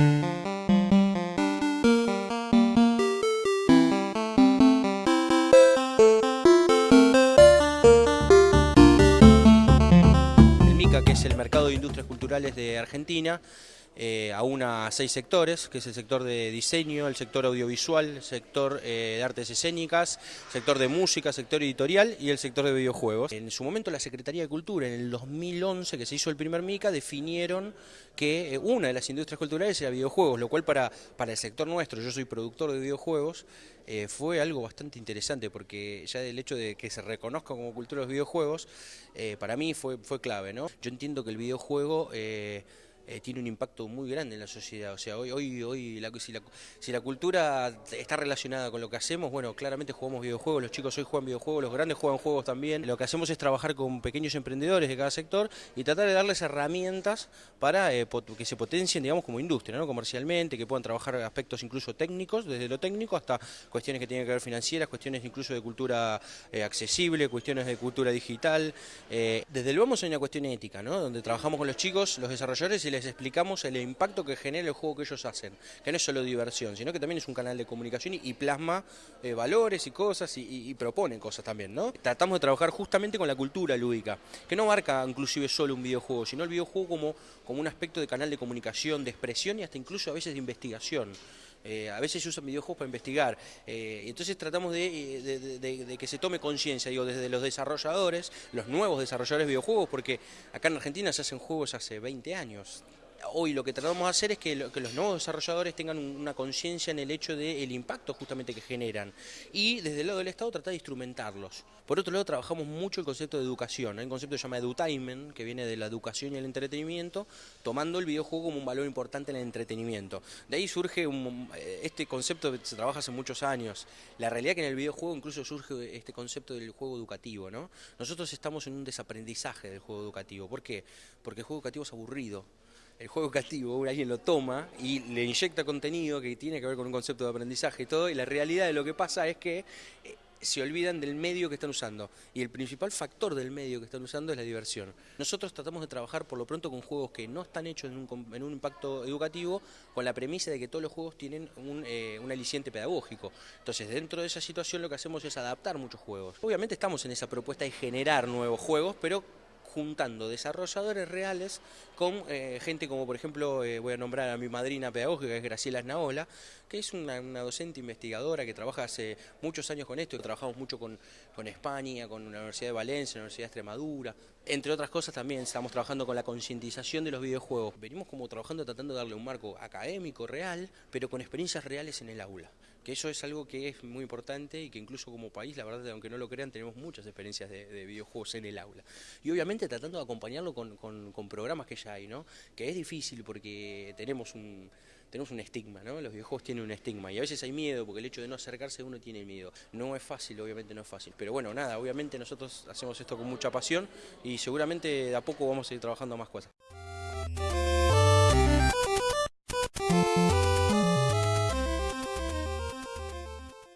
El MICA, que es el Mercado de Industrias Culturales de Argentina, eh, aúna seis sectores, que es el sector de diseño, el sector audiovisual, el sector eh, de artes escénicas, sector de música, sector editorial y el sector de videojuegos. En su momento la Secretaría de Cultura, en el 2011 que se hizo el primer MICA, definieron que eh, una de las industrias culturales era videojuegos, lo cual para, para el sector nuestro, yo soy productor de videojuegos, eh, fue algo bastante interesante porque ya el hecho de que se reconozca como cultura los videojuegos, para mí fue, fue clave. ¿no? Yo entiendo que el videojuego... Eh, tiene un impacto muy grande en la sociedad. O sea, hoy, hoy, hoy si, la, cultura está relacionada con lo que hacemos, bueno, claramente jugamos videojuegos, los chicos hoy juegan videojuegos, los grandes juegan juegos también. Lo que hacemos es trabajar con pequeños emprendedores de cada sector y tratar de darles herramientas para eh, que se potencien, digamos, como industria, ¿no? comercialmente, que puedan trabajar aspectos incluso técnicos, desde lo técnico hasta cuestiones que tienen que ver financieras, cuestiones incluso de cultura eh, accesible, cuestiones de cultura digital. Desde luego hay una cuestión ética, ¿no? donde trabajamos con los chicos, los desarrolladores y les explicamos el impacto que genera el juego que ellos hacen, que no es solo diversión, sino que también es un canal de comunicación y, plasma eh, valores y cosas y, y, propone cosas también, ¿no? Tratamos de trabajar justamente con la cultura lúdica, que no marca inclusive solo un videojuego, sino el videojuego como, como un aspecto de canal de comunicación, de expresión y hasta incluso a veces de investigación. Eh, a veces se usan videojuegos para investigar, eh, entonces tratamos de, de, que se tome conciencia, digo, desde los desarrolladores, los nuevos desarrolladores de videojuegos, porque acá en Argentina se hacen juegos hace 20 años, hoy lo que tratamos de hacer es que, lo, que los nuevos desarrolladores tengan una conciencia en el hecho del impacto justamente que generan y desde el lado del Estado tratar de instrumentarlos. Por otro lado trabajamos mucho el concepto de educación, hay un concepto que se llama edutainment, que viene de la educación y el entretenimiento, tomando el videojuego como un valor importante en el entretenimiento. De ahí surge un, este concepto que se trabaja hace muchos años. La realidad que en el videojuego incluso surge este concepto del juego educativo. ¿no? Nosotros estamos en un desaprendizaje del juego educativo. ¿Por qué? Porque el juego educativo es aburrido el juego educativo, alguien lo toma y le inyecta contenido que tiene que ver con un concepto de aprendizaje y todo, y la realidad de lo que pasa es que eh, se olvidan del medio que están usando. Y el principal factor del medio que están usando es la diversión. Nosotros tratamos de trabajar por lo pronto con juegos que no están hechos en un, impacto educativo, con la premisa de que todos los juegos tienen un, eh, un, aliciente pedagógico. Entonces, dentro de esa situación lo que hacemos es adaptar muchos juegos. Obviamente estamos en esa propuesta de generar nuevos juegos, pero juntando desarrolladores reales con eh, gente como por ejemplo, eh, voy a nombrar a mi madrina pedagógica, que es Graciela Snaola, que es una, docente investigadora que trabaja hace muchos años con esto, que trabajamos mucho con, con España, con la Universidad de Valencia, la Universidad de Extremadura, entre otras cosas también estamos trabajando con la concientización de los videojuegos. Venimos como trabajando tratando de darle un marco académico, real, pero con experiencias reales en el aula. Eso es algo que es muy importante y que incluso como país, la verdad, aunque no lo crean, tenemos muchas experiencias de, de videojuegos en el aula. Y obviamente tratando de acompañarlo con programas que ya hay, ¿no? Que es difícil porque tenemos un tenemos un estigma, ¿no? Los videojuegos tienen un estigma y a veces hay miedo porque el hecho de no acercarse uno tiene miedo. No es fácil, obviamente no es fácil. Pero bueno, nada, obviamente nosotros hacemos esto con mucha pasión y seguramente de a poco vamos a ir trabajando más cosas.